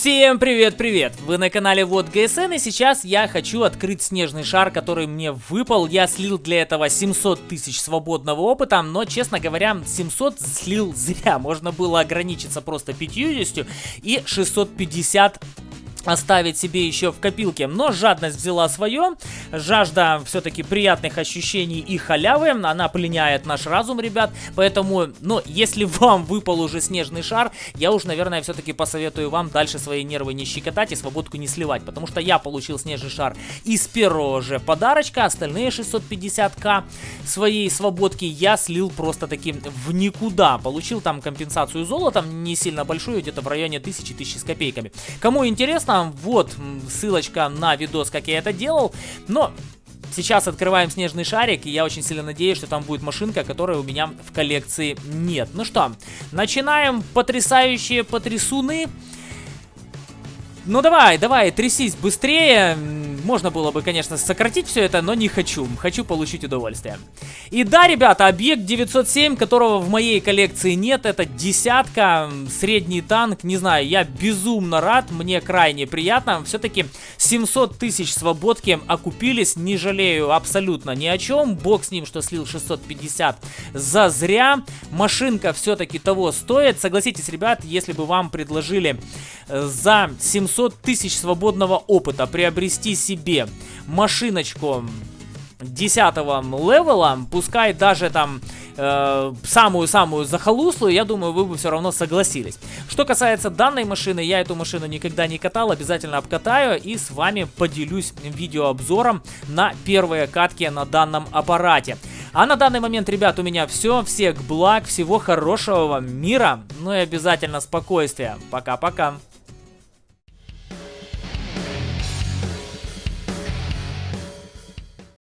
Всем привет-привет! Вы на канале Вот ГСН и сейчас я хочу открыть снежный шар, который мне выпал. Я слил для этого 700 тысяч свободного опыта, но, честно говоря, 700 слил зря. Можно было ограничиться просто 50 и 650 оставить себе еще в копилке. Но жадность взяла свое. Жажда все-таки приятных ощущений и халявы. Она пленяет наш разум, ребят. Поэтому, ну, если вам выпал уже снежный шар, я уж, наверное, все-таки посоветую вам дальше свои нервы не щекотать и свободку не сливать. Потому что я получил снежный шар из первого же подарочка. Остальные 650к своей свободки я слил просто таким в никуда. Получил там компенсацию золотом, не сильно большую, где-то в районе 1000-1000 с копейками. Кому интересно, интересно, вот ссылочка на видос, как я это делал. Но Сейчас открываем снежный шарик, и я очень сильно надеюсь, что там будет машинка, которой у меня в коллекции нет. Ну что, начинаем потрясающие потрясуны. Ну давай, давай, трясись быстрее. Можно было бы, конечно, сократить все это, но не хочу. Хочу получить удовольствие. И да, ребята, объект 907, которого в моей коллекции нет, это десятка, средний танк. Не знаю, я безумно рад, мне крайне приятно. Все-таки 700 тысяч свободки окупились, не жалею абсолютно ни о чем. Бог с ним, что слил 650 за зря. Машинка все-таки того стоит. Согласитесь, ребят, если бы вам предложили за 700 тысяч свободного опыта приобрести себе машиночку 10 левела, пускай даже там э, самую-самую захолуслую, я думаю, вы бы все равно согласились. Что касается данной машины, я эту машину никогда не катал, обязательно обкатаю и с вами поделюсь видеообзором на первые катки на данном аппарате. А на данный момент, ребят, у меня все. Всех благ, всего хорошего вам мира, ну и обязательно спокойствия. Пока-пока.